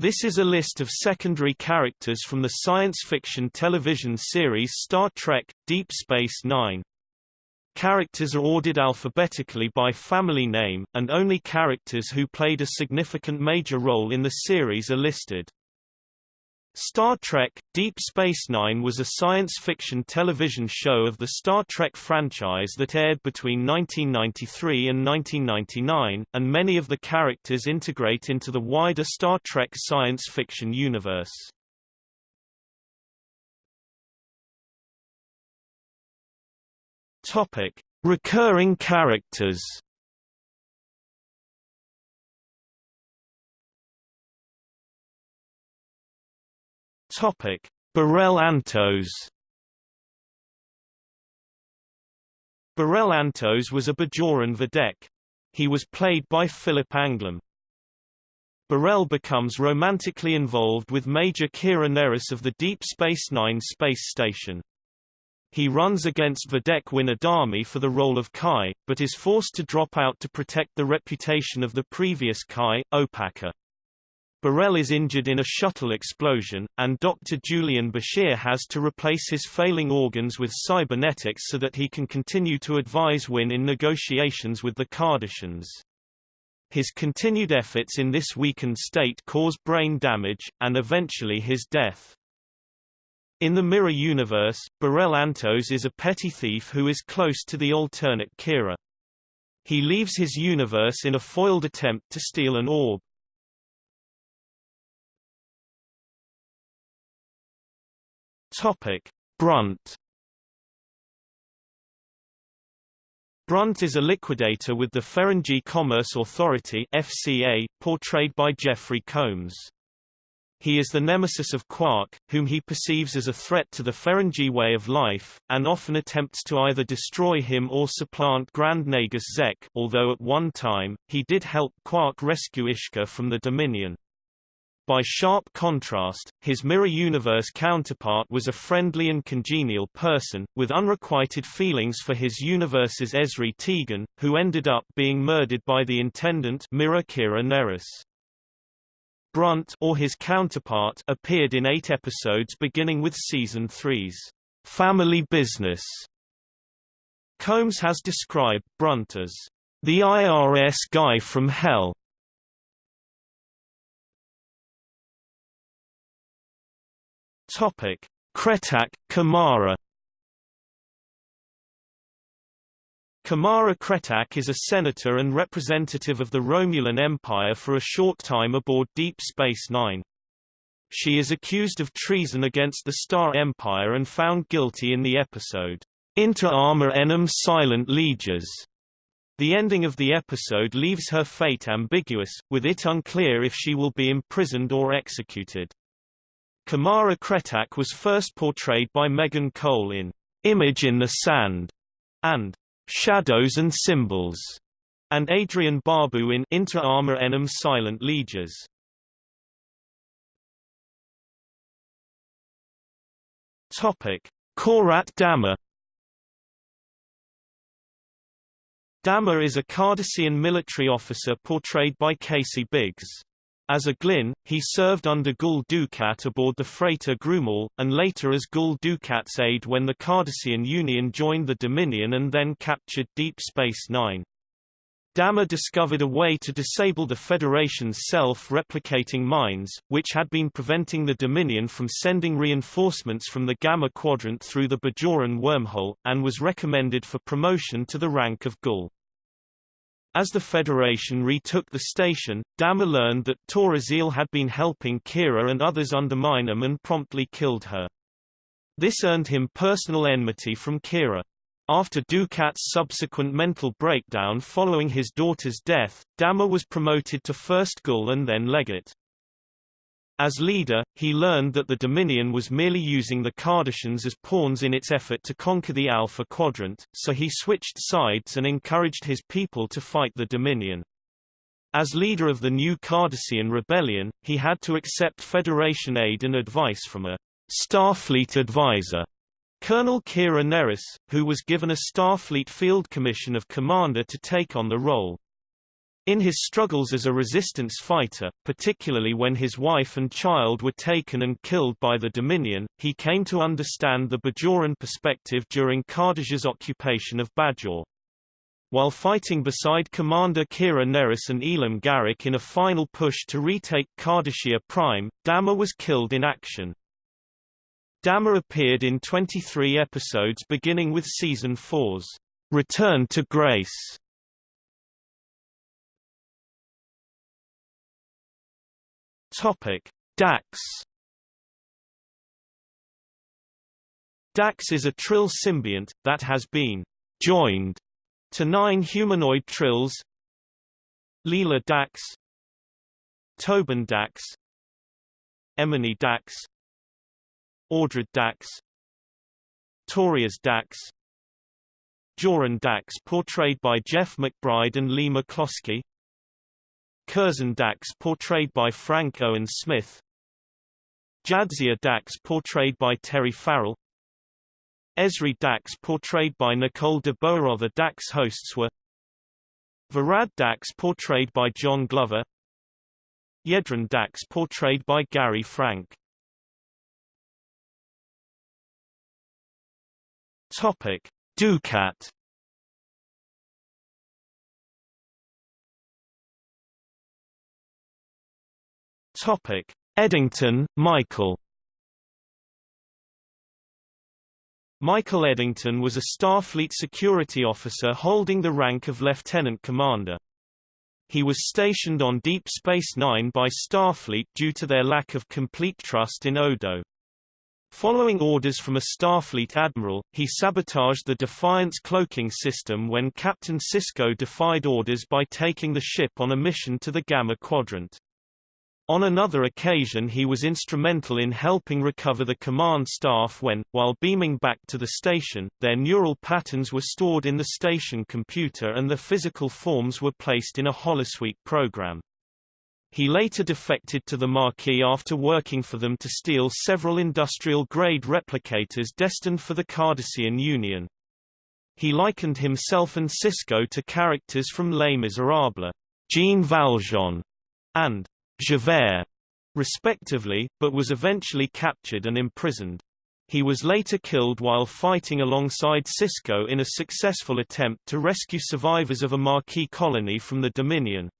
This is a list of secondary characters from the science fiction television series Star Trek – Deep Space Nine. Characters are ordered alphabetically by family name, and only characters who played a significant major role in the series are listed. Star Trek – Deep Space Nine was a science fiction television show of the Star Trek franchise that aired between 1993 and 1999, and many of the characters integrate into the wider Star Trek science fiction universe. Recurring characters. Topic: Bareil Antos. Bareil Antos was a Bajoran Vedek. He was played by Philip Anglim. Bareil becomes romantically involved with Major Kira Nerys of the Deep Space Nine space station. He runs against Vedek Winn Adami for the role of Kai, but is forced to drop out to protect the reputation of the previous Kai, Opaka. Bareil is injured in a shuttle explosion, and Dr. Julian Bashir has to replace his failing organs with cybernetics so that he can continue to advise Winn in negotiations with the Cardassians. His continued efforts in this weakened state cause brain damage, and eventually his death. In the Mirror universe, Bareil Antos is a petty thief who is close to the alternate Kira. He leaves his universe in a foiled attempt to steal an orb. Topic: Brunt. Brunt is a liquidator with the Ferengi Commerce Authority (FCA), portrayed by Jeffrey Combs. He is the nemesis of Quark, whom he perceives as a threat to the Ferengi way of life, and often attempts to either destroy him or supplant Grand Nagus Zek, although at one time, he did help Quark rescue Ishka from the Dominion. By sharp contrast, his Mirror Universe counterpart was a friendly and congenial person, with unrequited feelings for his universe's Ezri Tigan, who ended up being murdered by the Intendant Mirror Kira Nerys. Brunt or his counterpart appeared in eight episodes beginning with Season 3's Family Business. Combs has described Brunt as the IRS guy from hell, Topic: Cretak, Kimara Kimara Cretak is a senator and representative of the Romulan Empire for a short time aboard Deep Space Nine. She is accused of treason against the Star Empire and found guilty in the episode, Inter Arma Enim Silent Leges. The ending of the episode leaves her fate ambiguous, with it unclear if she will be imprisoned or executed. Kimara Cretak was first portrayed by Megan Cole in Image in the Sand and Shadows and Symbols, and Adrienne Barbeau in Inter Arma Enim Silent Leges. Topic: Corat Damar. Damar is a Cardassian military officer portrayed by Casey Biggs. As a Glinn, he served under Gul Dukat aboard the freighter Groumall, and later as Gul Dukat's aide when the Cardassian Union joined the Dominion and then captured Deep Space Nine. Damar discovered a way to disable the Federation's self-replicating mines, which had been preventing the Dominion from sending reinforcements from the Gamma Quadrant through the Bajoran wormhole, and was recommended for promotion to the rank of Gul. As the Federation retook the station, Damar learned that Tora Ziyal had been helping Kira and others undermine him and promptly killed her. This earned him personal enmity from Kira. After Dukat's subsequent mental breakdown following his daughter's death, Damar was promoted to First Gul and then Legate. As leader, he learned that the Dominion was merely using the Cardassians as pawns in its effort to conquer the Alpha Quadrant, so he switched sides and encouraged his people to fight the Dominion. As leader of the new Cardassian rebellion, he had to accept Federation aid and advice from a Starfleet advisor, Colonel Kira Nerys, who was given a Starfleet Field Commission of Commander to take on the role. In his struggles as a resistance fighter, particularly when his wife and child were taken and killed by the Dominion, he came to understand the Bajoran perspective during Cardassia's occupation of Bajor. While fighting beside Commander Kira Nerys and Elim Garak in a final push to retake Cardassia Prime, Damar was killed in action. Damar appeared in 23 episodes beginning with Season 4's Return to Grace. Topic: Dax. Dax is a Trill symbiont, that has been joined to nine humanoid Trills Lela Dax Tobin Dax Emony Dax Audrid Dax Torias Dax Joran Dax portrayed by Jeff McBride and Lee McCloskey Curzon Dax portrayed by Frank Owen Smith. Jadzia Dax portrayed by Terry Farrell. Ezri Dax portrayed by Nicole de The Dax hosts were Verad Dax portrayed by John Glover. Yedrin Dax portrayed by Gary Frank. Topic: Dukat Topic: Eddington, Michael. Michael Eddington was a Starfleet security officer holding the rank of lieutenant commander. He was stationed on Deep Space Nine by Starfleet due to their lack of complete trust in Odo. Following orders from a Starfleet admiral, he sabotaged the Defiance cloaking system when Captain Sisko defied orders by taking the ship on a mission to the Gamma Quadrant. On another occasion he was instrumental in helping recover the command staff when, while beaming back to the station, their neural patterns were stored in the station computer and the physical forms were placed in a holosuite program. He later defected to the Maquis after working for them to steal several industrial-grade replicators destined for the Cardassian Union. He likened himself and Sisko to characters from Les Miserables, Jean Valjean, and Javert, respectively, but was eventually captured and imprisoned. He was later killed while fighting alongside Sisko in a successful attempt to rescue survivors of a Maquis colony from the Dominion.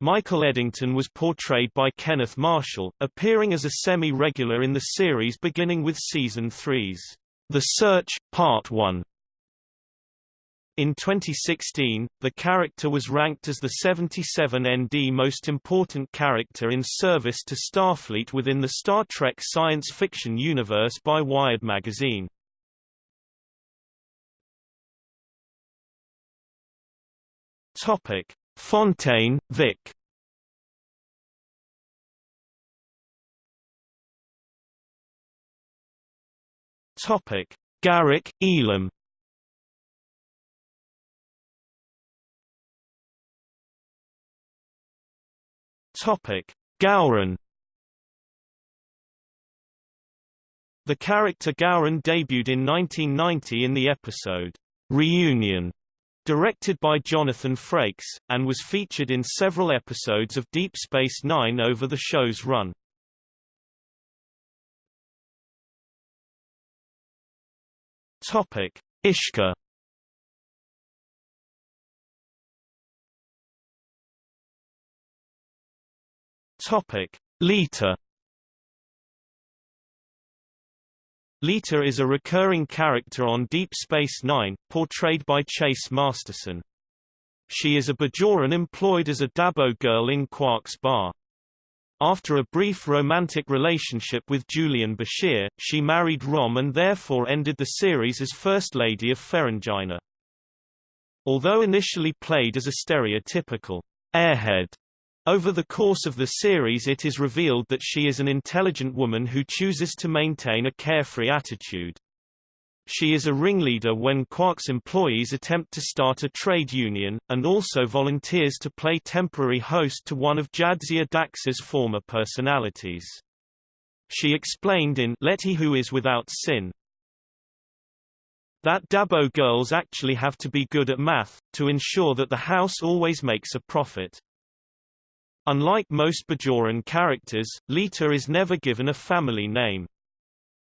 Michael Eddington was portrayed by Kenneth Marshall, appearing as a semi-regular in the series beginning with Season 3's The Search, Part 1. In 2016, the character was ranked as the 77 ND most important character in service to Starfleet within the Star Trek science fiction universe by Wired magazine. Topic: Fontaine, Vic. Topic: Garak, Elim. Topic: Gowron. The character Gowron debuted in 1990 in the episode Reunion, directed by Jonathan Frakes, and was featured in several episodes of Deep Space Nine over the show's run. Topic: Ishka Topic: Lita. Leeta is a recurring character on Deep Space Nine, portrayed by Chase Masterson. She is a Bajoran employed as a Dabo girl in Quark's bar. After a brief romantic relationship with Julian Bashir, she married Rom and therefore ended the series as First Lady of Ferenginar. Although initially played as a stereotypical airhead over the course of the series it is revealed that she is an intelligent woman who chooses to maintain a carefree attitude. She is a ringleader when Quark's employees attempt to start a trade union, and also volunteers to play temporary host to one of Jadzia Dax's former personalities. She explained in Let He Who Is Without Sin, that Dabo girls actually have to be good at math, to ensure that the house always makes a profit. Unlike most Bajoran characters, Leeta is never given a family name.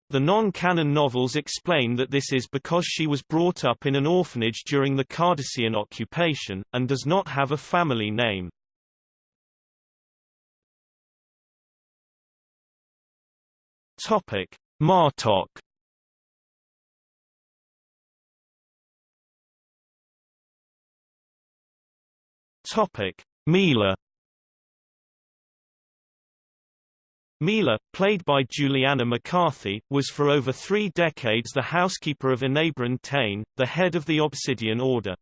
The non-canon novels explain that this is because she was brought up in an orphanage during the Cardassian occupation, and does not have a family name. Topic: Martok. Topic: Mila. Mila, played by Juliana McCarthy, was for over three decades the housekeeper of Enabran Tain, the head of the Obsidian Order.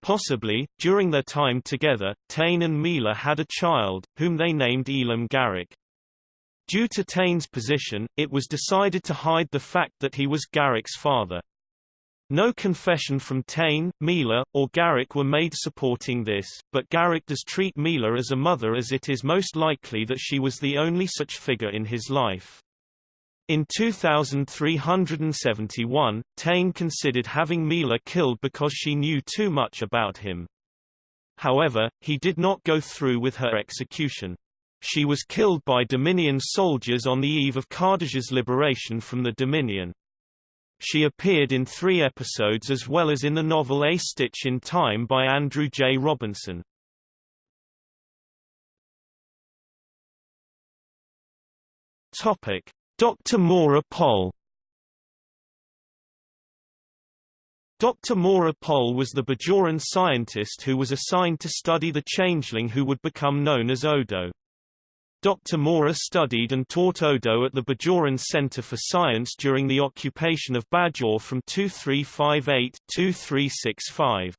Possibly, during their time together, Tain and Mila had a child, whom they named Elim Garak. Due to Tain's position, it was decided to hide the fact that he was Garak's father. No confession from Tain, Mila, or Garak were made supporting this, but Garak does treat Mila as a mother as it is most likely that she was the only such figure in his life. In 2371, Tain considered having Mila killed because she knew too much about him. However, he did not go through with her execution. She was killed by Dominion soldiers on the eve of Cardassia liberation from the Dominion. She appeared in three episodes as well as in the novel A Stitch in Time by Andrew J. Robinson. Topic: Dr. Mora Pol Dr. Mora Pol was the Bajoran scientist who was assigned to study the changeling who would become known as Odo. Dr. Mora studied and taught Odo at the Bajoran Center for Science during the occupation of Bajor from 2358-2365.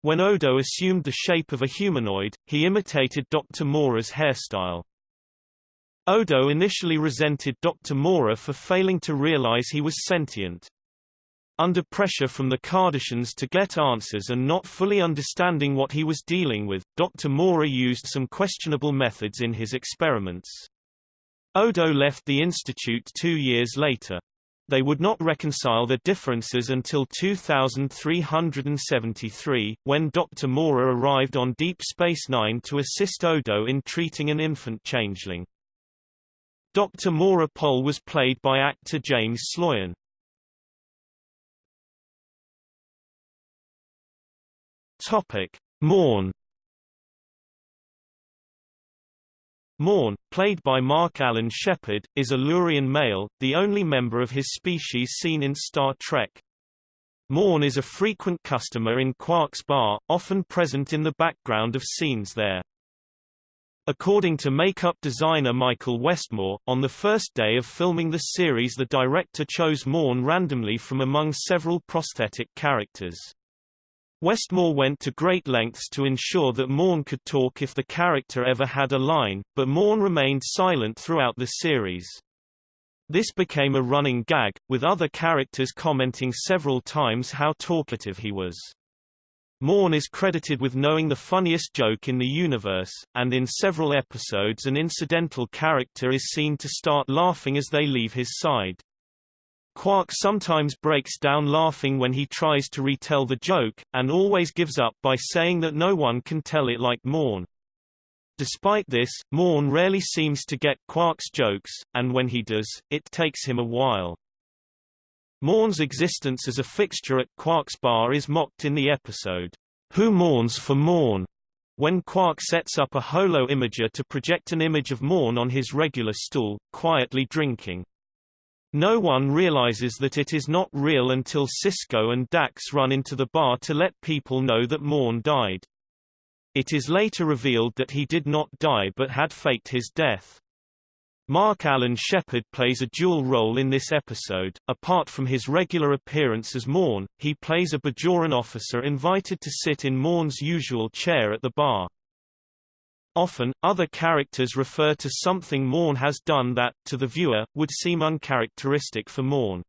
When Odo assumed the shape of a humanoid, he imitated Dr. Mora's hairstyle. Odo initially resented Dr. Mora for failing to realize he was sentient. Under pressure from the Cardassians to get answers and not fully understanding what he was dealing with, Dr. Mora used some questionable methods in his experiments. Odo left the institute two years later. They would not reconcile their differences until 2373, when Dr. Mora arrived on Deep Space Nine to assist Odo in treating an infant changeling. Dr. Mora Pol was played by actor James Sloyan. Topic: Morn. Morn, played by Mark Allen Shepherd, is a Lurian male, the only member of his species seen in Star Trek. Morn is a frequent customer in Quark's bar, often present in the background of scenes there. According to makeup designer Michael Westmore, on the first day of filming the series the director chose Morn randomly from among several prosthetic characters. Westmore went to great lengths to ensure that Morn could talk if the character ever had a line, but Morn remained silent throughout the series. This became a running gag, with other characters commenting several times how talkative he was. Morn is credited with knowing the funniest joke in the universe, and in several episodes an incidental character is seen to start laughing as they leave his side. Quark sometimes breaks down laughing when he tries to retell the joke, and always gives up by saying that no one can tell it like Morn. Despite this, Morn rarely seems to get Quark's jokes, and when he does, it takes him a while. Morn's existence as a fixture at Quark's bar is mocked in the episode, Who Mourns for Morn? when Quark sets up a holo imager to project an image of Morn on his regular stool, quietly drinking. No one realizes that it is not real until Sisko and Dax run into the bar to let people know that Morn died. It is later revealed that he did not die but had faked his death. Mark Allen Shepherd plays a dual role in this episode. Apart from his regular appearance as Morn, he plays a Bajoran officer invited to sit in Morn's usual chair at the bar. Often, other characters refer to something Morn has done that, to the viewer, would seem uncharacteristic for Morn.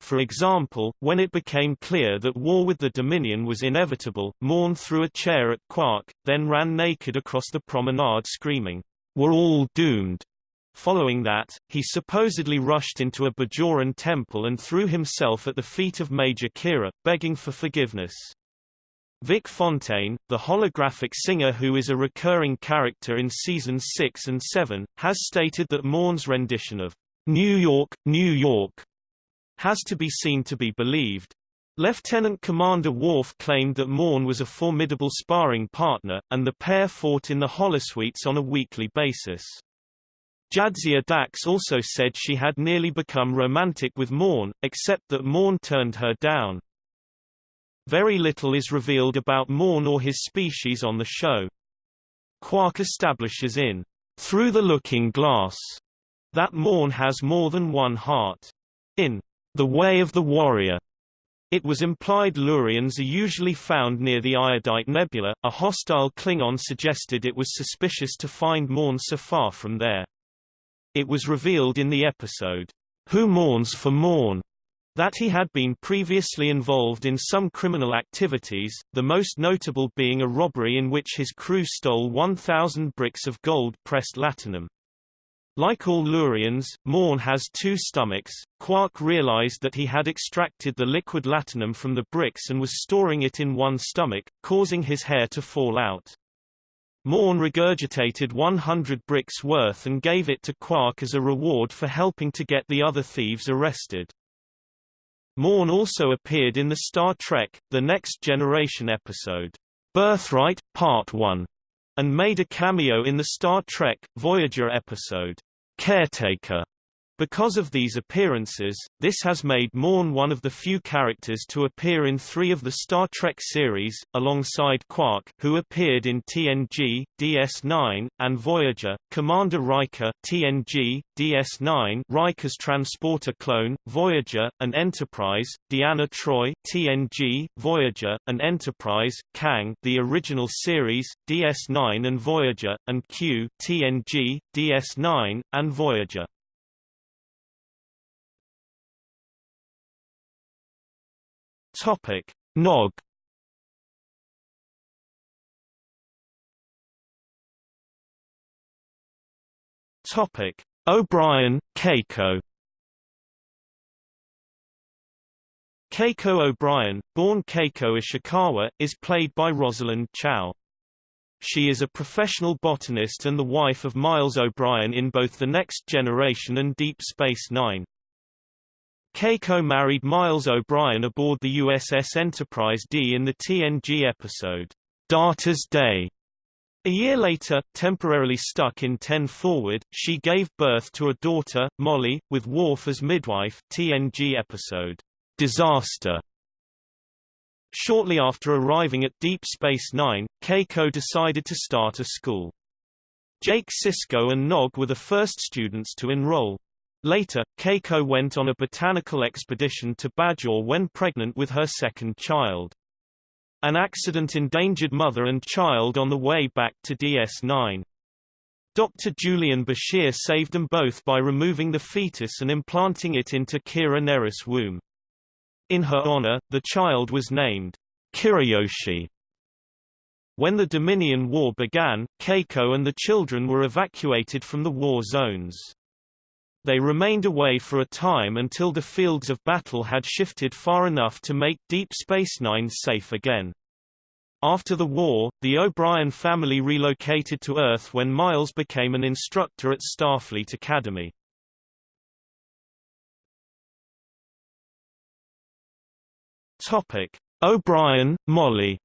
For example, when it became clear that war with the Dominion was inevitable, Morn threw a chair at Quark, then ran naked across the promenade screaming, We're all doomed, Following that, he supposedly rushed into a Bajoran temple and threw himself at the feet of Major Kira, begging for forgiveness. Vic Fontaine, the holographic singer who is a recurring character in seasons 6 and 7, has stated that Morn's rendition of New York, New York has to be seen to be believed. Lieutenant Commander Worf claimed that Morn was a formidable sparring partner, and the pair fought in the holosuites on a weekly basis. Jadzia Dax also said she had nearly become romantic with Morn, except that Morn turned her down. Very little is revealed about Morn or his species on the show. Quark establishes in Through the Looking Glass that Morn has more than one heart. In The Way of the Warrior, it was implied Lurians are usually found near the Iodite Nebula. A hostile Klingon suggested it was suspicious to find Morn so far from there. It was revealed in the episode, Who Mourns for Morn? That he had been previously involved in some criminal activities, the most notable being a robbery in which his crew stole 1,000 bricks of gold-pressed latinum. Like all Lurians, Morn has two stomachs. Quark realized that he had extracted the liquid latinum from the bricks and was storing it in one stomach, causing his hair to fall out. Morn regurgitated 100 bricks worth and gave it to Quark as a reward for helping to get the other thieves arrested. Morn also appeared in the Star Trek, The Next Generation episode, Birthright, Part 1, and made a cameo in the Star Trek, Voyager episode, Caretaker. Because of these appearances, this has made Morn one of the few characters to appear in three of the Star Trek series, alongside Quark who appeared in TNG, DS9, and Voyager, Commander Riker TNG, DS9 Riker's transporter clone, Voyager, and Enterprise, Deanna Troi TNG, Voyager, and Enterprise, Kang the original series, DS9 and Voyager, and Q TNG, DS9, and Voyager. Topic: Nog. Topic: O'Brien, Keiko. Keiko O'Brien, born Keiko Ishikawa, is played by Rosalind Chao. She is a professional botanist and the wife of Miles O'Brien in both The Next Generation and Deep Space Nine. Keiko married Miles O'Brien aboard the USS Enterprise D in the TNG episode, Data's Day. A year later, temporarily stuck in 10 Forward, she gave birth to a daughter, Molly, with Worf as midwife TNG episode, Disaster. Shortly after arriving at Deep Space Nine, Keiko decided to start a school. Jake Sisko and Nog were the first students to enroll. Later, Keiko went on a botanical expedition to Bajor when pregnant with her second child. An accident endangered mother and child on the way back to DS9. Dr. Julian Bashir saved them both by removing the fetus and implanting it into Kira Nerys' womb. In her honor, the child was named Kirayoshi. When the Dominion War began, Keiko and the children were evacuated from the war zones. They remained away for a time until the fields of battle had shifted far enough to make Deep Space Nine safe again. After the war, the O'Brien family relocated to Earth when Miles became an instructor at Starfleet Academy. Topic: O'Brien, Molly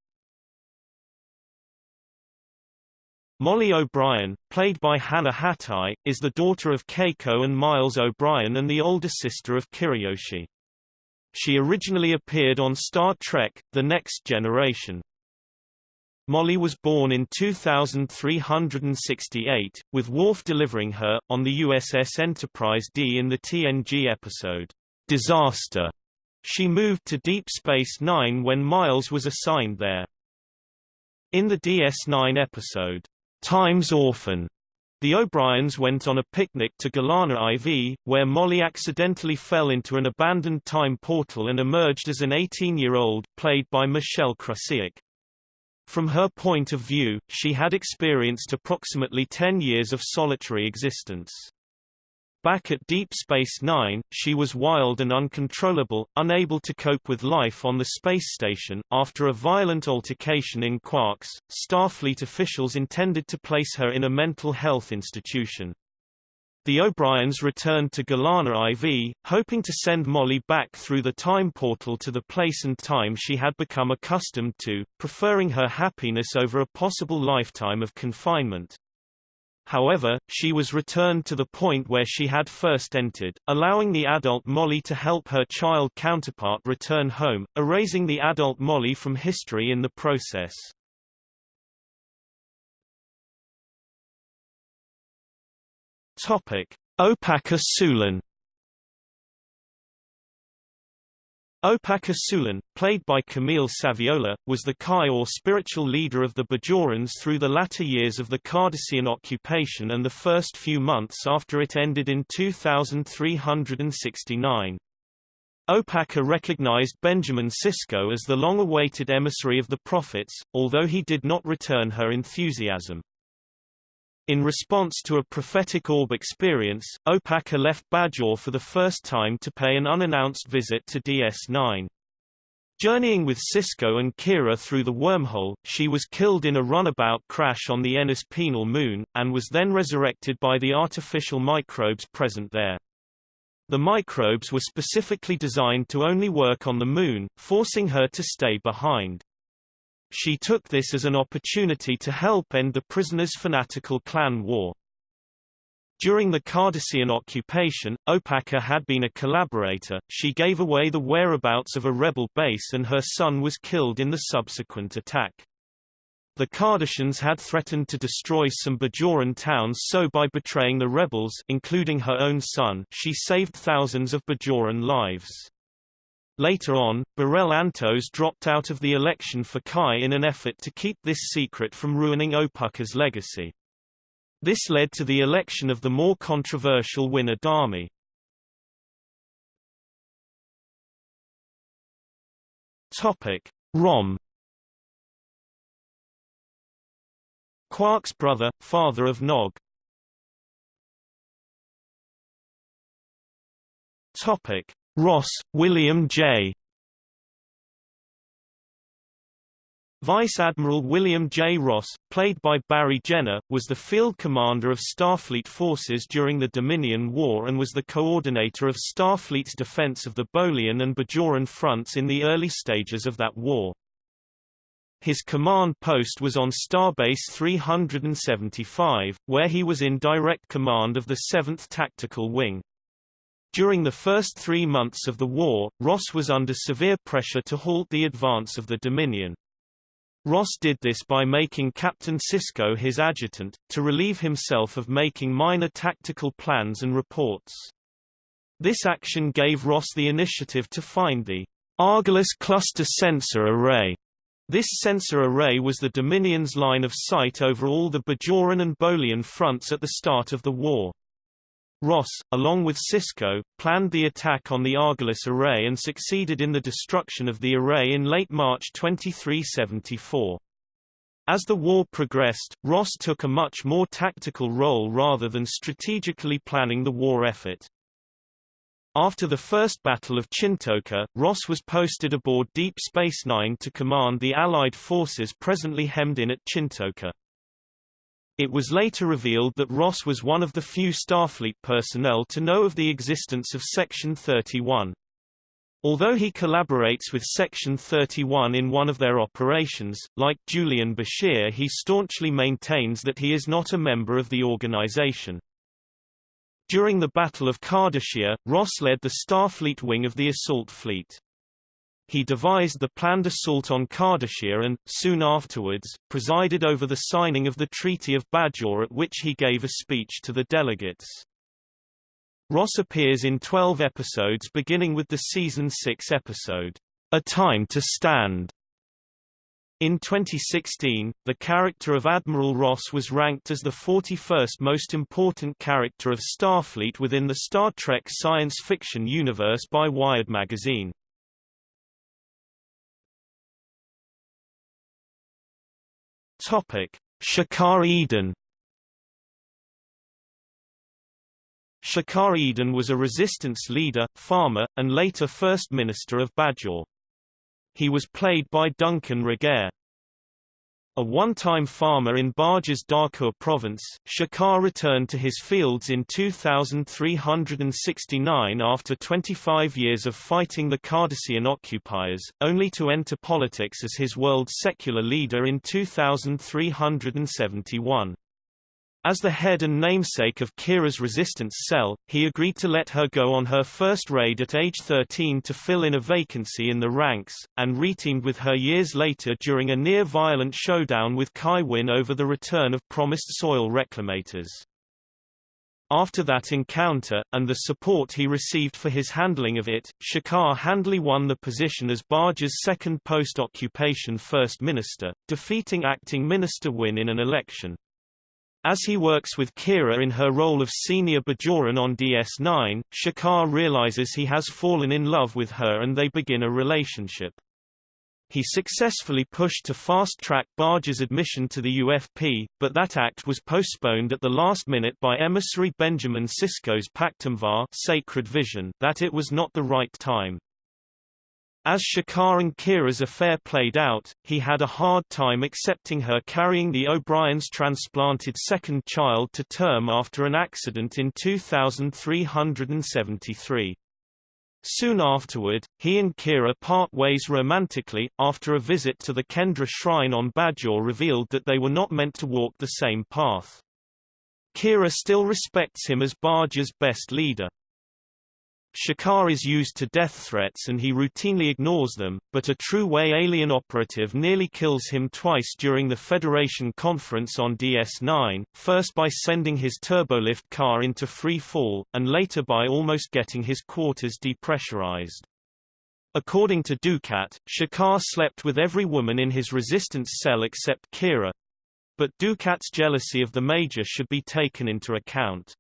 Molly O'Brien, played by Hana Hatae, is the daughter of Keiko and Miles O'Brien and the older sister of Kirayoshi. She originally appeared on Star Trek, The Next Generation. Molly was born in 2368, with Worf delivering her, on the USS Enterprise D in the TNG episode, Disaster. She moved to Deep Space Nine when Miles was assigned there. In the DS9 episode, Time's Orphan. The O'Briens went on a picnic to Golana IV, where Molly accidentally fell into an abandoned time portal and emerged as an 18-year-old, played by Michelle Krusiec. From her point of view, she had experienced approximately 10 years of solitary existence. Back at Deep Space Nine, she was wild and uncontrollable, unable to cope with life on the space station. After a violent altercation in Quarks, Starfleet officials intended to place her in a mental health institution. The O'Briens returned to Golana IV, hoping to send Molly back through the time portal to the place and time she had become accustomed to, preferring her happiness over a possible lifetime of confinement. However, she was returned to the point where she had first entered, allowing the adult Molly to help her child counterpart return home, erasing the adult Molly from history in the process. Topic: Opaka Sulan Opaka Sulan, played by Camille Saviola, was the Kai or spiritual leader of the Bajorans through the latter years of the Cardassian occupation and the first few months after it ended in 2369. Opaka recognized Benjamin Sisko as the long-awaited emissary of the prophets, although he did not return her enthusiasm. In response to a prophetic orb experience, Opaka left Bajor for the first time to pay an unannounced visit to DS9. Journeying with Sisko and Kira through the wormhole, she was killed in a runabout crash on the Ennis Penal moon, and was then resurrected by the artificial microbes present there. The microbes were specifically designed to only work on the moon, forcing her to stay behind. She took this as an opportunity to help end the prisoners' fanatical clan war. During the Cardassian occupation, Opaka had been a collaborator, she gave away the whereabouts of a rebel base and her son was killed in the subsequent attack. The Cardassians had threatened to destroy some Bajoran towns so by betraying the rebels including her own son she saved thousands of Bajoran lives. Later on, Bareil Antos dropped out of the election for Kai in an effort to keep this secret from ruining Opaka's legacy. This led to the election of the more controversial Winn Adami. Topic: Rom Quark's brother, father of Nog. Topic: Ross, William J. Vice Admiral William J. Ross, played by Barry Jenner, was the field commander of Starfleet forces during the Dominion War and was the coordinator of Starfleet's defense of the Bolian and Bajoran fronts in the early stages of that war. His command post was on Starbase 375, where he was in direct command of the 7th Tactical Wing. During the first three months of the war, Ross was under severe pressure to halt the advance of the Dominion. Ross did this by making Captain Sisko his adjutant, to relieve himself of making minor tactical plans and reports. This action gave Ross the initiative to find the Argolis Cluster Sensor Array. This sensor array was the Dominion's line of sight over all the Bajoran and Bolian fronts at the start of the war. Ross, along with Sisko, planned the attack on the Argolis array and succeeded in the destruction of the array in late March 2374. As the war progressed, Ross took a much more tactical role rather than strategically planning the war effort. After the First Battle of Chintoka, Ross was posted aboard Deep Space Nine to command the Allied forces presently hemmed in at Chintoka. It was later revealed that Ross was one of the few Starfleet personnel to know of the existence of Section 31. Although he collaborates with Section 31 in one of their operations, like Julian Bashir he staunchly maintains that he is not a member of the organization. During the Battle of Cardassia, Ross led the Starfleet wing of the assault fleet. He devised the planned assault on Cardassia and, soon afterwards, presided over the signing of the Treaty of Bajor at which he gave a speech to the delegates. Ross appears in 12 episodes beginning with the season 6 episode, A Time to Stand. In 2016, the character of Admiral Ross was ranked as the 41st most important character of Starfleet within the Star Trek science fiction universe by Wired magazine. Topic: Shakaar Edon Shakaar Edon was a resistance leader, farmer, and later First Minister of Bajor. He was played by Duncan Regehr. A one-time farmer in Bajor's Dahkur province, Shakaar returned to his fields in 2369 after 25 years of fighting the Cardassian occupiers, only to enter politics as his world's secular leader in 2371. As the head and namesake of Kira's resistance cell, he agreed to let her go on her first raid at age 13 to fill in a vacancy in the ranks, and reteamed with her years later during a near-violent showdown with Kai Winn over the return of promised soil reclamators. After that encounter, and the support he received for his handling of it, Shakaar handily won the position as Bajor's second post-occupation First Minister, defeating acting Minister Winn in an election. As he works with Kira in her role of senior Bajoran on DS9, Shakaar realizes he has fallen in love with her and they begin a relationship. He successfully pushed to fast-track Bajor's admission to the UFP, but that act was postponed at the last minute by emissary Benjamin Sisko's pagh'tem'far sacred vision that it was not the right time. As Shakaar and Kira's affair played out, he had a hard time accepting her carrying the O'Brien's transplanted second child to term after an accident in 2373. Soon afterward, he and Kira part ways romantically, after a visit to the Kendra shrine on Bajor revealed that they were not meant to walk the same path. Kira still respects him as Bajor's best leader. Shakaar is used to death threats and he routinely ignores them, but a true Way alien operative nearly kills him twice during the Federation conference on DS9, first by sending his turbolift car into free fall, and later by almost getting his quarters depressurized. According to Dukat, Shakaar slept with every woman in his resistance cell except Kira. But Dukat's jealousy of the Major should be taken into account.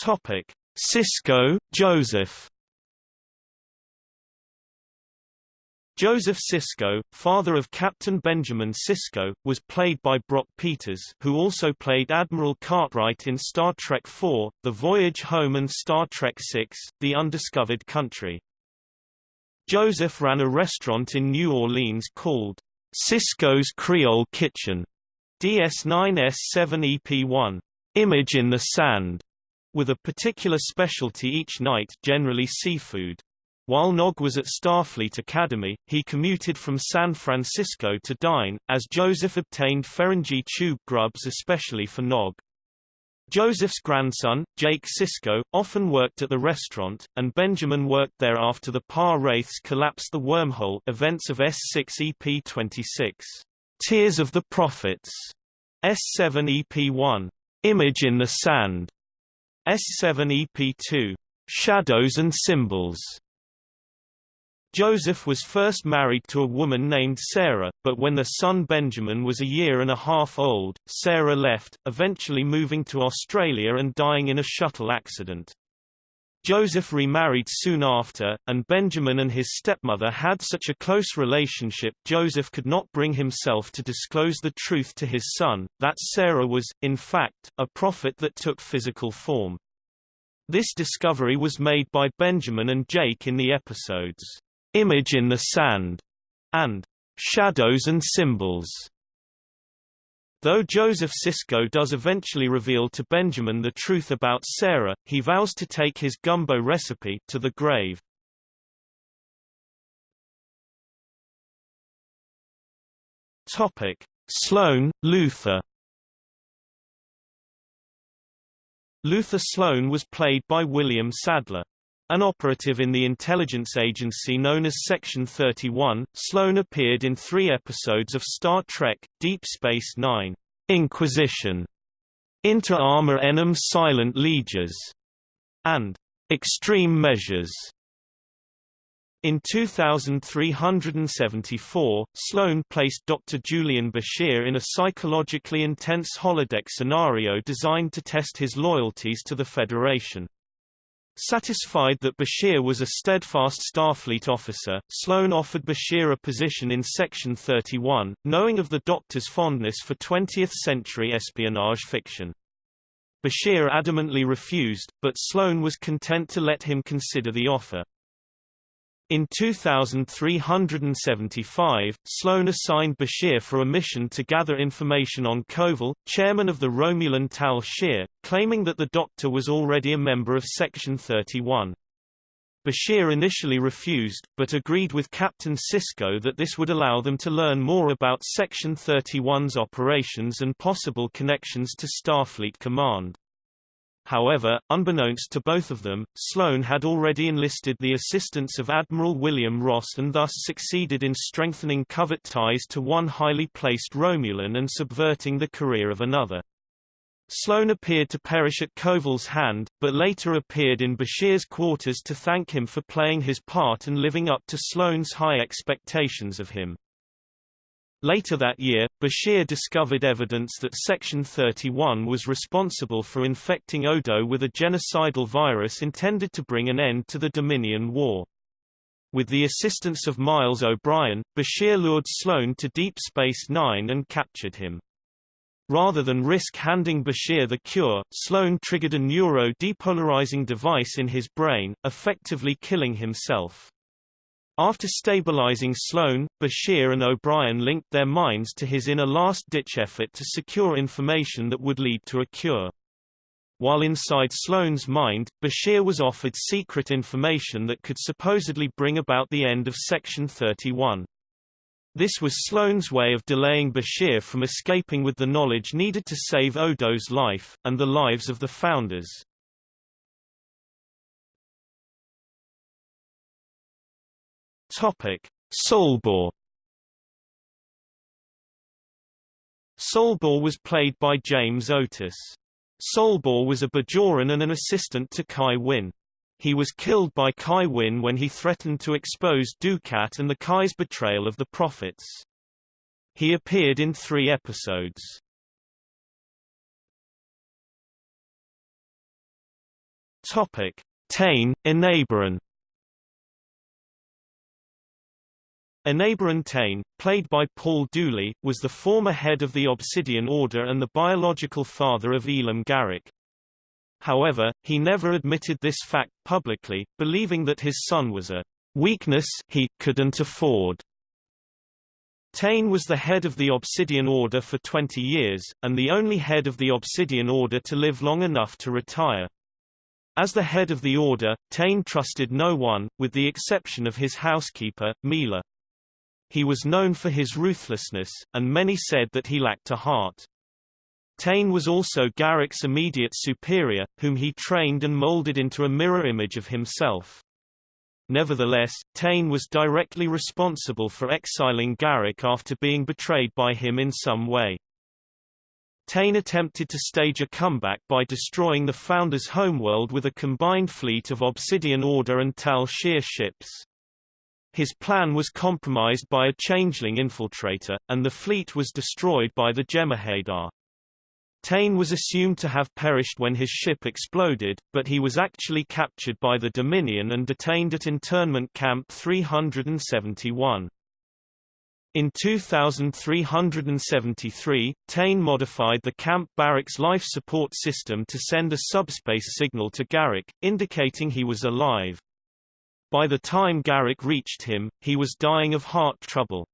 Topic: Sisko, Joseph. Joseph Sisko, father of Captain Benjamin Sisko, was played by Brock Peters who also played Admiral Cartwright in Star Trek IV, The Voyage Home and Star Trek VI, The Undiscovered Country. Joseph ran a restaurant in New Orleans called Sisko's Creole Kitchen, DS9S7 EP1, Image in the Sand, with a particular specialty each night generally seafood. While Nog was at Starfleet Academy, he commuted from San Francisco to dine, as Joseph obtained Ferengi tube grubs especially for Nog. Joseph's grandson, Jake Sisko, often worked at the restaurant, and Benjamin worked there after the Pah-wraiths collapsed the wormhole events of S6 EP26. Tears of the Prophets. S7 EP1. Image in the Sand. S7 EP2. Shadows and Symbols. Joseph was first married to a woman named Sarah, but when their son Benjamin was a year and a half old, Sarah left, eventually moving to Australia and dying in a shuttle accident. Joseph remarried soon after, and Benjamin and his stepmother had such a close relationship Joseph could not bring himself to disclose the truth to his son, that Sarah was, in fact, a prophet that took physical form. This discovery was made by Benjamin and Jake in the episodes, "'Image in the Sand' and "'Shadows and Symbols' Though Joseph Sisko does eventually reveal to Benjamin the truth about Sarah, he vows to take his gumbo recipe to the grave. Topic: Sloan, Luther. Luther Sloan was played by William Sadler. An operative in the intelligence agency known as Section 31, Sloan appeared in three episodes of Star Trek, Deep Space Nine, Inquisition, Inter Arma Enim Silent Legions, and Extreme Measures. In 2374, Sloan placed Dr. Julian Bashir in a psychologically intense holodeck scenario designed to test his loyalties to the Federation. Satisfied that Bashir was a steadfast Starfleet officer, Sloan offered Bashir a position in Section 31, knowing of the Doctor's fondness for 20th-century espionage fiction. Bashir adamantly refused, but Sloan was content to let him consider the offer. In 2375, Sloan assigned Bashir for a mission to gather information on Koval, chairman of the Romulan Tal Shiar, claiming that the Doctor was already a member of Section 31. Bashir initially refused, but agreed with Captain Sisko that this would allow them to learn more about Section 31's operations and possible connections to Starfleet Command. However, unbeknownst to both of them, Sloan had already enlisted the assistance of Admiral William Ross and thus succeeded in strengthening covert ties to one highly placed Romulan and subverting the career of another. Sloan appeared to perish at Koval's hand, but later appeared in Bashir's quarters to thank him for playing his part and living up to Sloan's high expectations of him. Later that year, Bashir discovered evidence that Section 31 was responsible for infecting Odo with a genocidal virus intended to bring an end to the Dominion War. With the assistance of Miles O'Brien, Bashir lured Sloan to Deep Space Nine and captured him. Rather than risk handing Bashir the cure, Sloan triggered a neuro-depolarizing device in his brain, effectively killing himself. After stabilizing Sloan, Bashir and O'Brien linked their minds to his in a last-ditch effort to secure information that would lead to a cure. While inside Sloan's mind, Bashir was offered secret information that could supposedly bring about the end of Section 31. This was Sloan's way of delaying Bashir from escaping with the knowledge needed to save Odo's life, and the lives of the founders. Topic: Solbor Solbor was played by James Otis. Solbor was a Bajoran and an assistant to Kai Winn. He was killed by Kai Winn when he threatened to expose Dukat and the Kai's betrayal of the prophets. He appeared in three episodes. Topic: Tain, Enabran Enabran Tain, played by Paul Dooley, was the former head of the Obsidian Order and the biological father of Elim Garak. However, he never admitted this fact publicly, believing that his son was a weakness he couldn't afford. Tain was the head of the Obsidian Order for 20 years, and the only head of the Obsidian Order to live long enough to retire. As the head of the Order, Tain trusted no one, with the exception of his housekeeper, Mila. He was known for his ruthlessness, and many said that he lacked a heart. Tain was also Garak's immediate superior, whom he trained and molded into a mirror image of himself. Nevertheless, Tain was directly responsible for exiling Garak after being betrayed by him in some way. Tain attempted to stage a comeback by destroying the Founder's homeworld with a combined fleet of Obsidian Order and Tal Shiar ships. His plan was compromised by a changeling infiltrator, and the fleet was destroyed by the Jem'Hadar. Tain was assumed to have perished when his ship exploded, but he was actually captured by the Dominion and detained at Internment Camp 371. In 2373, Tain modified the camp barracks life support system to send a subspace signal to Garak, indicating he was alive. By the time Garak reached him, he was dying of heart trouble.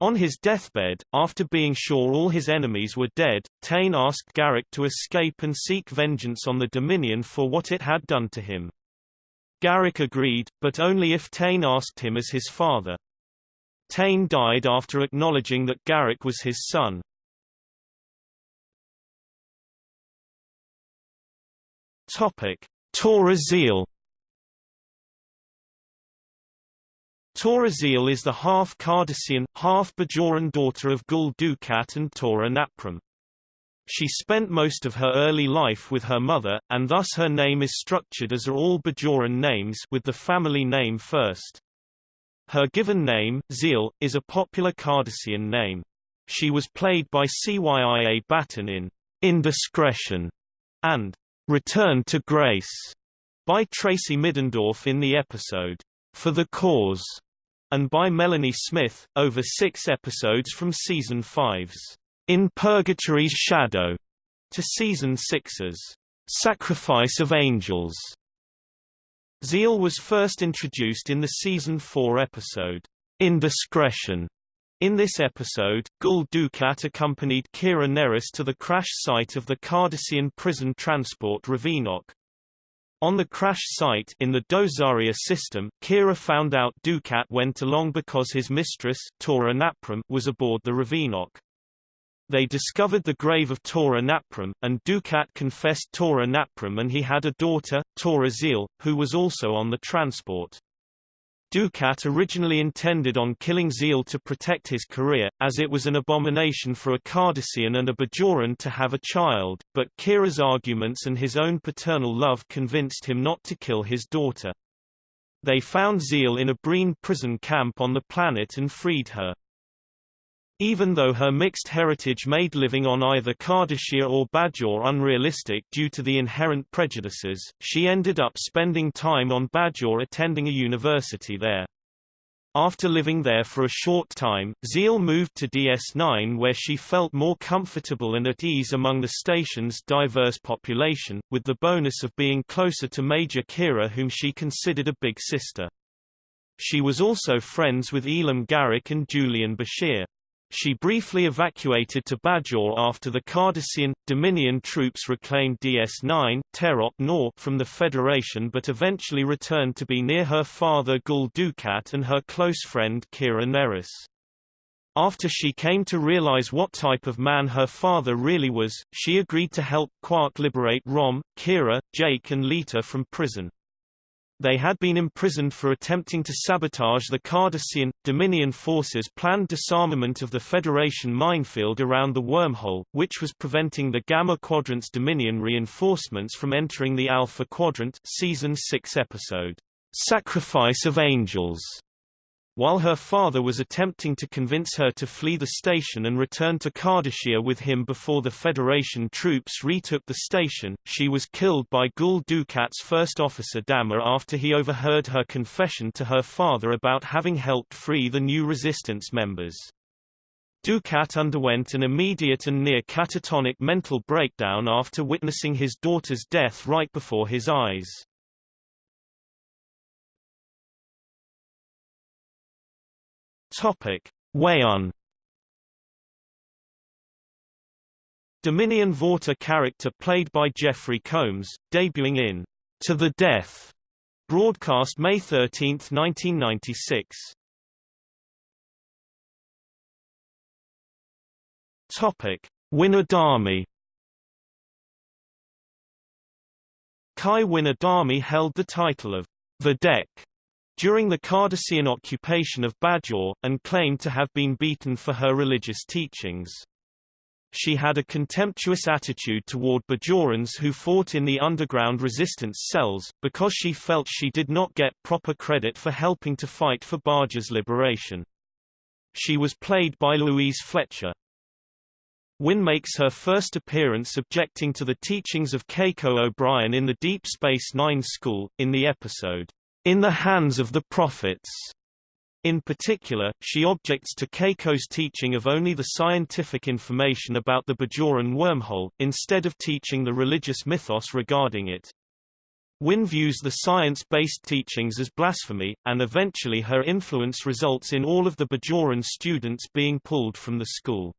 On his deathbed, after being sure all his enemies were dead, Tain asked Garak to escape and seek vengeance on the Dominion for what it had done to him. Garak agreed, but only if Tain asked him as his father. Tain died after acknowledging that Garak was his son. Topic: Tora Ziyal Tora Ziyal is the half Cardassian, half Bajoran daughter of Gul Dukat and Tora Naprem. She spent most of her early life with her mother, and thus her name is structured as are all Bajoran names with the family name first. Her given name, Ziyal, is a popular Cardassian name. She was played by Cyia Batten in Indiscretion and Return to Grace. by Tracy Middendorf in the episode, For the Cause, and by Melanie Smith, over six episodes from Season 5's In Purgatory's Shadow to Season 6's Sacrifice of Angels. Ziyal was first introduced in the Season 4 episode, Indiscretion. In this episode, Gul Dukat accompanied Kira Nerys to the crash site of the Cardassian prison transport Ravinok. On the crash site in the Dozaria system, Kira found out Dukat went along because his mistress, Tora Naprem, was aboard the Ravinok. They discovered the grave of Tora Naprem, and Dukat confessed Tora Naprem and he had a daughter, Tora Ziyal, who was also on the transport. Dukat originally intended on killing Ziyal to protect his career, as it was an abomination for a Cardassian and a Bajoran to have a child, but Kira's arguments and his own paternal love convinced him not to kill his daughter. They found Ziyal in a Breen prison camp on the planet and freed her. Even though her mixed heritage made living on either Cardassia or Bajor unrealistic due to the inherent prejudices, she ended up spending time on Bajor attending a university there. After living there for a short time, Ziyal moved to DS9 where she felt more comfortable and at ease among the station's diverse population, with the bonus of being closer to Major Kira whom she considered a big sister. She was also friends with Elim Garak and Julian Bashir. She briefly evacuated to Bajor after the Cardassian, Dominion troops reclaimed DS-9 Terok Nor from the Federation but eventually returned to be near her father Gul Dukat and her close friend Kira Nerys. After she came to realize what type of man her father really was, she agreed to help Quark liberate Rom, Kira, Jake and Leeta from prison. They had been imprisoned for attempting to sabotage the Cardassian, Dominion forces' planned disarmament of the Federation minefield around the wormhole, which was preventing the Gamma Quadrant's Dominion reinforcements from entering the Alpha Quadrant Season 6 episode, Sacrifice of Angels. While her father was attempting to convince her to flee the station and return to Cardassia with him before the Federation troops retook the station, she was killed by Gul Dukat's first officer Damar after he overheard her confession to her father about having helped free the new resistance members. Dukat underwent an immediate and near catatonic mental breakdown after witnessing his daughter's death right before his eyes. Topic: Weyoun Dominion Vorta character played by Jeffrey Combs, debuting in To the Death, broadcast May 13, 1996. Topic: Winn Adami Kai Winn Adami held the title of Vedek during the Cardassian occupation of Bajor, and claimed to have been beaten for her religious teachings. She had a contemptuous attitude toward Bajorans who fought in the underground resistance cells, because she felt she did not get proper credit for helping to fight for Bajor's liberation. She was played by Louise Fletcher. Winn makes her first appearance objecting to the teachings of Keiko O'Brien in the Deep Space Nine school, in the episode, in the hands of the prophets. In particular, she objects to Keiko's teaching of only the scientific information about the Bajoran wormhole, instead of teaching the religious mythos regarding it. Winn views the science-based teachings as blasphemy, and eventually her influence results in all of the Bajoran students being pulled from the school.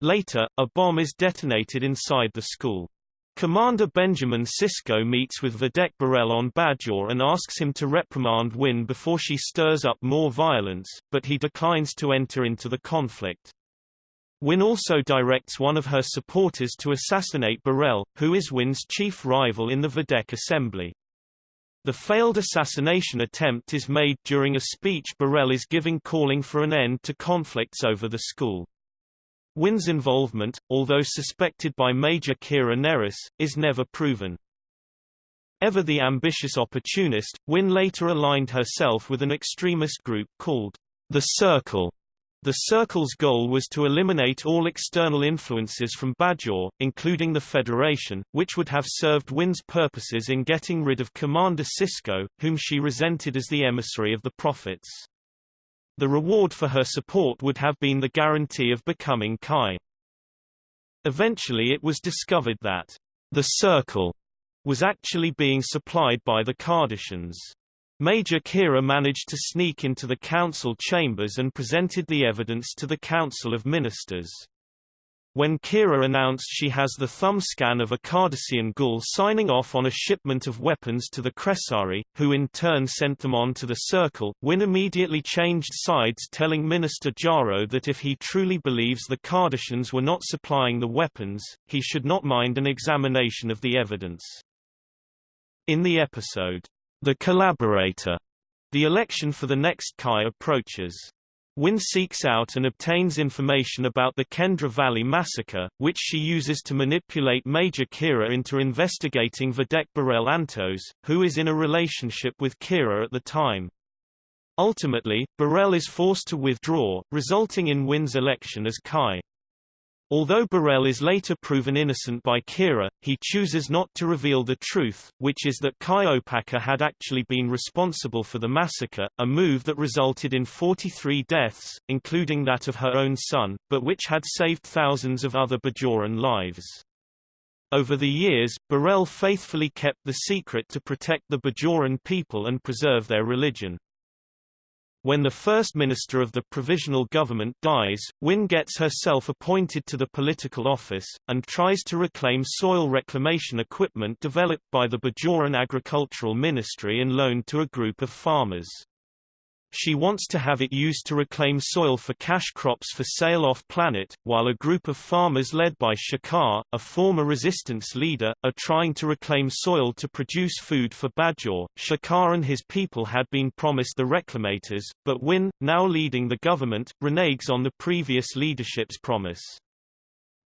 Later, a bomb is detonated inside the school. Commander Benjamin Sisko meets with Vedek Bareil on Bajor and asks him to reprimand Winn before she stirs up more violence, but he declines to enter into the conflict. Winn also directs one of her supporters to assassinate Bareil, who is Winn's chief rival in the Vedek Assembly. The failed assassination attempt is made during a speech Bareil is giving calling for an end to conflicts over the school. Winn's involvement, although suspected by Major Kira Nerys, is never proven. Ever the ambitious opportunist, Winn later aligned herself with an extremist group called the Circle The Circle's goal was to eliminate all external influences from Bajor, including the Federation, which would have served Winn's purposes in getting rid of Commander Sisko, whom she resented as the emissary of the Prophets. The reward for her support would have been the guarantee of becoming Kai. Eventually it was discovered that the Circle was actually being supplied by the Cardassians. Major Kira managed to sneak into the council chambers and presented the evidence to the Council of Ministers. When Kira announced she has the thumb scan of a Cardassian Gul signing off on a shipment of weapons to the Kressari, who in turn sent them on to the Circle, Winn immediately changed sides telling Minister Jaro that if he truly believes the Cardassians were not supplying the weapons, he should not mind an examination of the evidence. In the episode, the collaborator. The election for the next Kai approaches. Winn seeks out and obtains information about the Kendra Valley massacre, which she uses to manipulate Major Kira into investigating Vedek Bareil Antos, who is in a relationship with Kira at the time. Ultimately, Bareil is forced to withdraw, resulting in Winn's election as Kai. Although Bareil is later proven innocent by Kira, he chooses not to reveal the truth, which is that Kai Opaka had actually been responsible for the massacre, a move that resulted in 43 deaths, including that of her own son, but which had saved thousands of other Bajoran lives. Over the years, Bareil faithfully kept the secret to protect the Bajoran people and preserve their religion. When the first minister of the provisional government dies, Winn gets herself appointed to the political office, and tries to reclaim soil reclamation equipment developed by the Bajoran Agricultural Ministry and loaned to a group of farmers. She wants to have it used to reclaim soil for cash crops for sale off-planet, while a group of farmers led by Shakaar, a former resistance leader, are trying to reclaim soil to produce food for Bajor. Shakaar and his people had been promised the reclamators, but Winn, now leading the government, reneges on the previous leadership's promise.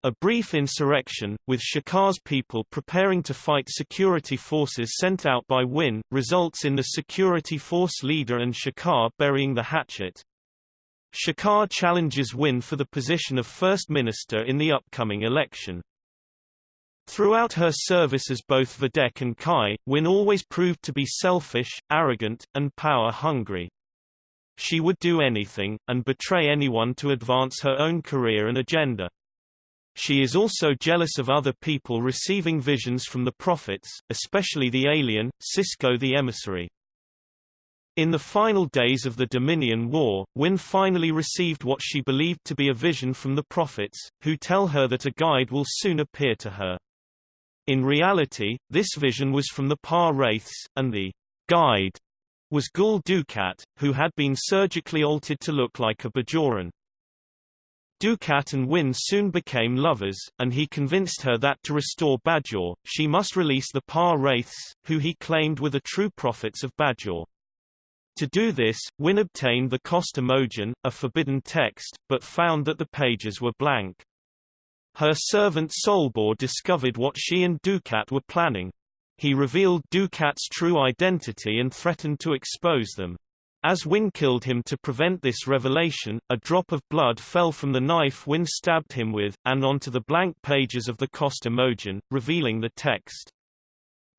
A brief insurrection, with Shakaar's people preparing to fight security forces sent out by Winn, results in the security force leader and Shakaar burying the hatchet. Shakaar challenges Winn for the position of First Minister in the upcoming election. Throughout her service as both Vedek and Kai, Winn always proved to be selfish, arrogant, and power-hungry. She would do anything, and betray anyone to advance her own career and agenda. She is also jealous of other people receiving visions from the prophets, especially the alien, Sisko the emissary. In the final days of the Dominion War, Winn finally received what she believed to be a vision from the prophets, who tell her that a guide will soon appear to her. In reality, this vision was from the Pah-wraiths, and the guide was Gul Dukat, who had been surgically altered to look like a Bajoran. Dukat and Winn soon became lovers, and he convinced her that to restore Bajor, she must release the Pah-wraiths, who he claimed were the true prophets of Bajor. To do this, Winn obtained the Kosst Amojan, a forbidden text, but found that the pages were blank. Her servant Solbor discovered what she and Dukat were planning. He revealed Dukat's true identity and threatened to expose them. As Winn killed him to prevent this revelation, a drop of blood fell from the knife Winn stabbed him with, and onto the blank pages of the Kosst Amojan, revealing the text.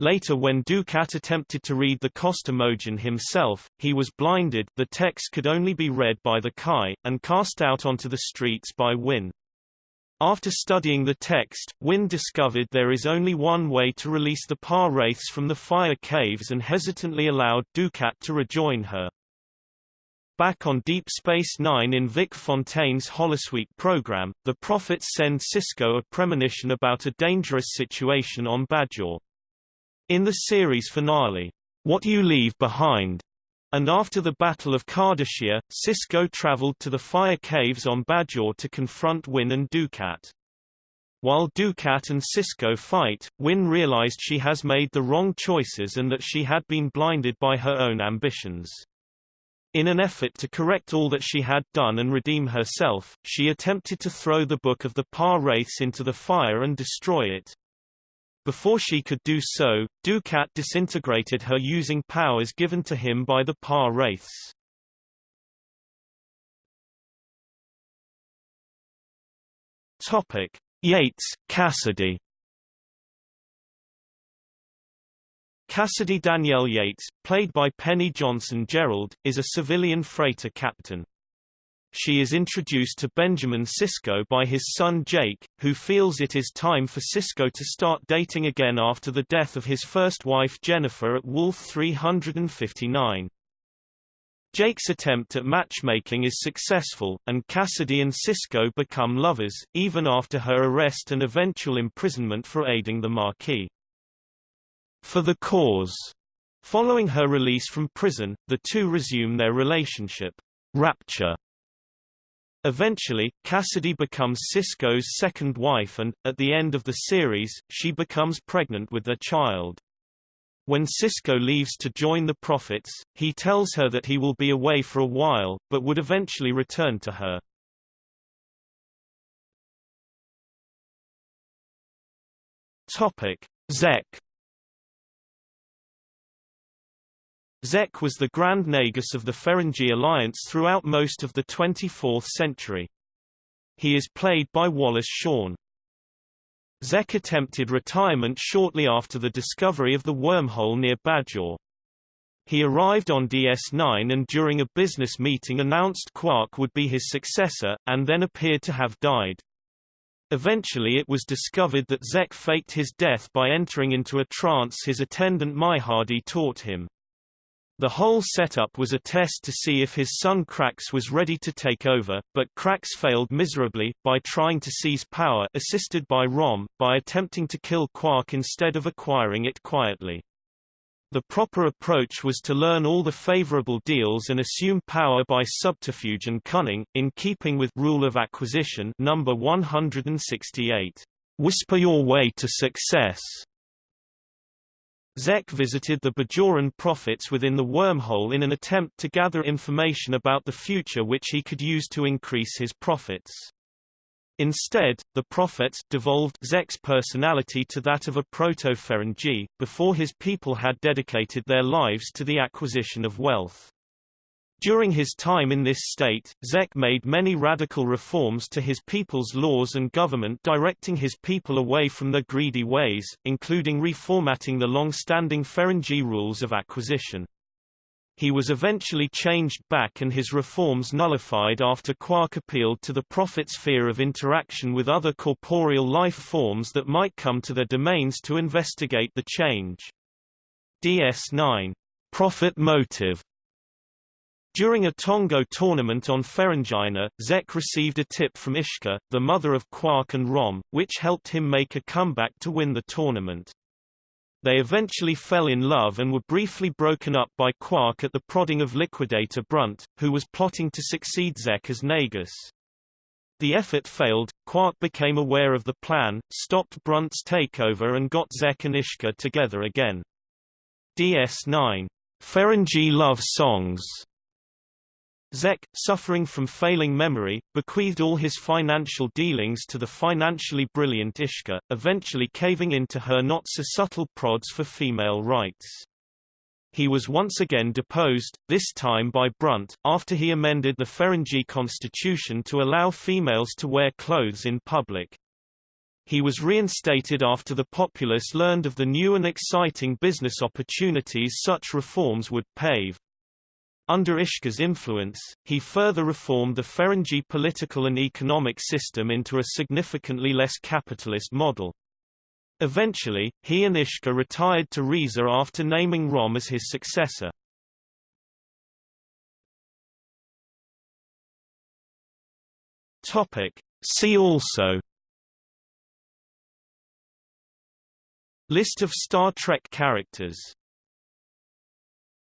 Later when Dukat attempted to read the Kosst Amojan himself, he was blinded the text could only be read by the Kai, and cast out onto the streets by Winn. After studying the text, Winn discovered there is only one way to release the Pah-wraiths from the fire caves and hesitantly allowed Dukat to rejoin her. Back on Deep Space Nine in Vic Fontaine's Holosuite program, the Prophets send Sisko a premonition about a dangerous situation on Bajor. In the series finale, What You Leave Behind, and after the Battle of Cardassia, Sisko traveled to the fire caves on Bajor to confront Winn and Dukat. While Dukat and Sisko fight, Winn realized she has made the wrong choices and that she had been blinded by her own ambitions. In an effort to correct all that she had done and redeem herself, she attempted to throw the book of the Pah-wraiths into the fire and destroy it. Before she could do so, Dukat disintegrated her using powers given to him by the Pah-wraiths. Topic: Yates, Cassidy. Cassidy Danielle Yates, played by Penny Johnson Jerald, is a civilian freighter captain. She is introduced to Benjamin Sisko by his son Jake, who feels it is time for Sisko to start dating again after the death of his first wife Jennifer at Wolf 359. Jake's attempt at matchmaking is successful, and Cassidy and Sisko become lovers, even after her arrest and eventual imprisonment for aiding the Maquis. For the cause. Following her release from prison, the two resume their relationship. Rapture. Eventually, Cassidy becomes Sisko's second wife and, at the end of the series, she becomes pregnant with their child. When Sisko leaves to join the Prophets, he tells her that he will be away for a while, but would eventually return to her. Topic: Zek Zek was the Grand Nagus of the Ferengi Alliance throughout most of the 24th century. He is played by Wallace Shawn. Zek attempted retirement shortly after the discovery of the wormhole near Bajor. He arrived on DS9 and during a business meeting announced Quark would be his successor, and then appeared to have died. Eventually it was discovered that Zek faked his death by entering into a trance his attendant Maihar'du taught him. The whole setup was a test to see if his son Krax was ready to take over, but Krax failed miserably, by trying to seize power assisted by Rom, by attempting to kill Quark instead of acquiring it quietly. The proper approach was to learn all the favorable deals and assume power by subterfuge and cunning, in keeping with Rule of Acquisition number 168. Whisper your way to success. Zek visited the Bajoran prophets within the wormhole in an attempt to gather information about the future which he could use to increase his profits. Instead, the prophets devolved Zek's personality to that of a proto-Ferengi, before his people had dedicated their lives to the acquisition of wealth. During his time in this state, Zek made many radical reforms to his people's laws and government directing his people away from their greedy ways, including reformatting the long-standing Ferengi rules of acquisition. He was eventually changed back and his reforms nullified after Quark appealed to the Prophet's fear of interaction with other corporeal life forms that might come to their domains to investigate the change. DS9. Prophet motive during a Tongo tournament on Ferenginar, Zek received a tip from Ishka, the mother of Quark and Rom, which helped him make a comeback to win the tournament. They eventually fell in love and were briefly broken up by Quark at the prodding of Liquidator Brunt, who was plotting to succeed Zek as Nagus. The effort failed, Quark became aware of the plan, stopped Brunt's takeover and got Zek and Ishka together again. DS9. Ferengi Love Songs Zek, suffering from failing memory, bequeathed all his financial dealings to the financially brilliant Ishka, eventually caving into her not-so-subtle prods for female rights. He was once again deposed, this time by Brunt, after he amended the Ferengi constitution to allow females to wear clothes in public. He was reinstated after the populace learned of the new and exciting business opportunities such reforms would pave. Under Ishka's influence, he further reformed the Ferengi political and economic system into a significantly less capitalist model. Eventually, he and Ishka retired to Risa after naming Rom as his successor. Topic. See also List of Star Trek characters